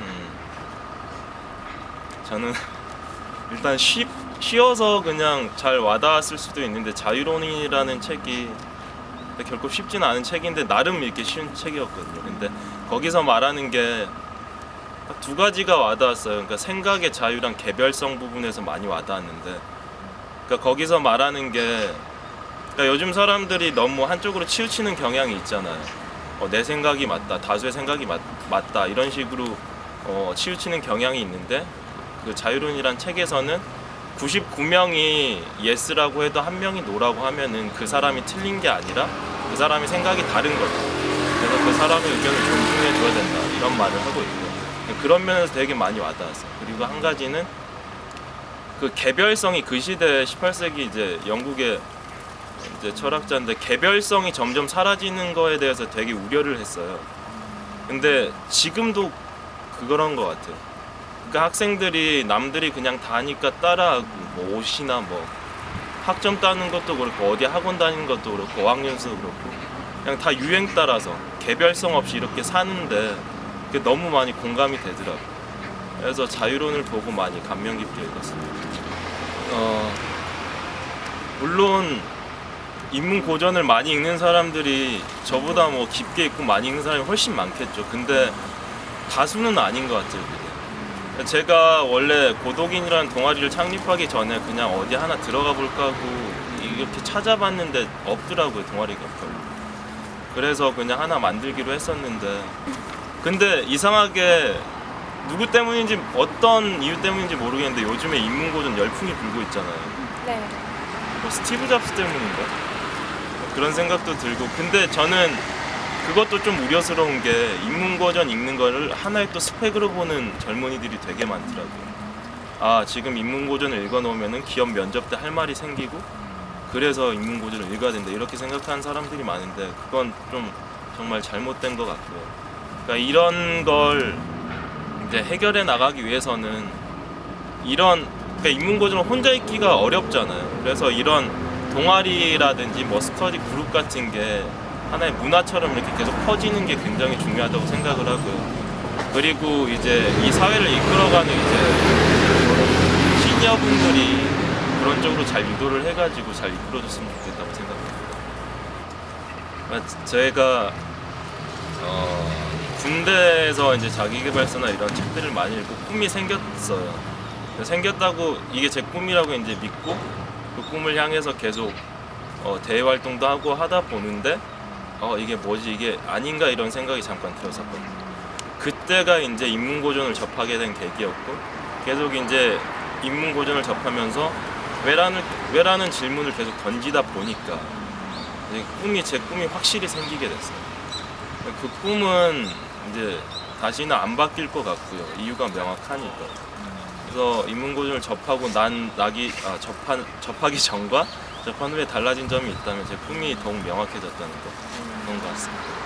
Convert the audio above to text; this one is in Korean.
음, 저는 일단 쉬, 쉬어서 그냥 잘 와닿았을 수도 있는데 자유론이라는 책이 결코 쉽지는 않은 책인데 나름 이렇게 쉬운 책이었거든요. 근데 거기서 말하는 게딱두 가지가 와닿았어요. 그러니까 생각의 자유랑 개별성 부분에서 많이 와닿았는데, 그러니까 거기서 말하는 게, 그러니까 요즘 사람들이 너무 한쪽으로 치우치는 경향이 있잖아요. 어, 내 생각이 맞다, 다수의 생각이 맞, 맞다 이런 식으로 어, 치우치는 경향이 있는데, 그 자유론이란 책에서는 99명이 yes라고 해도 한 명이 no라고 하면은 그 사람이 틀린 게 아니라 그 사람이 생각이 다른 거죠. 그래서 그 사람의 의견을 존중해 줘야 된다 이런 말을 하고 있고 그런 면에서 되게 많이 와닿았어요. 그리고 한 가지는 그 개별성이 그 시대 18세기 이제 영국의 이제 철학자인데 개별성이 점점 사라지는 거에 대해서 되게 우려를 했어요. 근데 지금도 그런 것 같아요. 그러니까 학생들이 남들이 그냥 다 하니까 따라하고 뭐 옷이나 뭐 학점 따는 것도 그렇고 어디 학원 다니는 것도 그렇고 어학연수도 그렇고 그냥 다 유행 따라서 개별성 없이 이렇게 사는데 그게 너무 많이 공감이 되더라고요. 그래서 자유론을 보고 많이 감명 깊게 읽었습니다. 어, 물론 인문 고전을 많이 읽는 사람들이 저보다 뭐 깊게 읽고 많이 읽는 사람이 훨씬 많겠죠. 근데 다수는 아닌 것 같아요. 그게. 제가 원래 고독인이라는 동아리를 창립하기 전에 그냥 어디 하나 들어가 볼까 하고 이렇게 찾아봤는데 없더라고요 동아리가 별로. 그래서 그냥 하나 만들기로 했었는데 근데 이상하게 누구 때문인지 어떤 이유 때문인지 모르겠는데 요즘에 인문고전 열풍이 불고 있잖아요. 네. 뭐 스티브 잡스 때문인가? 뭐 그런 생각도 들고 근데 저는 그것도 좀 우려스러운 게 인문고전 읽는 거를 하나의 또 스펙으로 보는 젊은이들이 되게 많더라고요. 아 지금 인문고전을 읽어놓으면 기업 면접 때 할 말이 생기고 그래서 인문고전을 읽어야 된다 이렇게 생각하는 사람들이 많은데 그건 좀 정말 잘못된 것 같고요. 그러니까 이런 걸 이제 해결해 나가기 위해서는 이런 그러니까 인문고전을 혼자 읽기가 어렵잖아요. 그래서 이런 동아리라든지 뭐 스터디 그룹 같은 게 하나의 문화처럼 이렇게 계속 퍼지는 게 굉장히 중요하다고 생각을 하고요. 그리고 이제 이 사회를 이끌어가는 이제 시니어분들이 그런 쪽으로 잘 유도를 해가지고 잘 이끌어줬으면 좋겠다고 생각합니다. 그러니까 저희가 어, 군대에서 이제 자기개발서나 이런 책들을 많이 읽고 꿈이 생겼어요. 생겼다고 이게 제 꿈이라고 이제 믿고 그 꿈을 향해서 계속 어, 대외 활동도 하고 하다 보는데 어 이게 뭐지 이게 아닌가 이런 생각이 잠깐 들었었거든요. 그때가 이제 인문고전을 접하게 된 계기였고 계속 이제 인문고전을 접하면서 왜라는 왜라는 질문을 계속 던지다 보니까 이제 꿈이 제 꿈이 확실히 생기게 됐어요. 그 꿈은 이제 다시는 안 바뀔 것 같고요. 이유가 명확하니까. 그래서 인문고전을 접하고 난 나기 아, 접한 접하기 전과 접한 후에 달라진 점이 있다면 제 꿈이 더욱 명확해졌다는 거 그런 것 같습니다.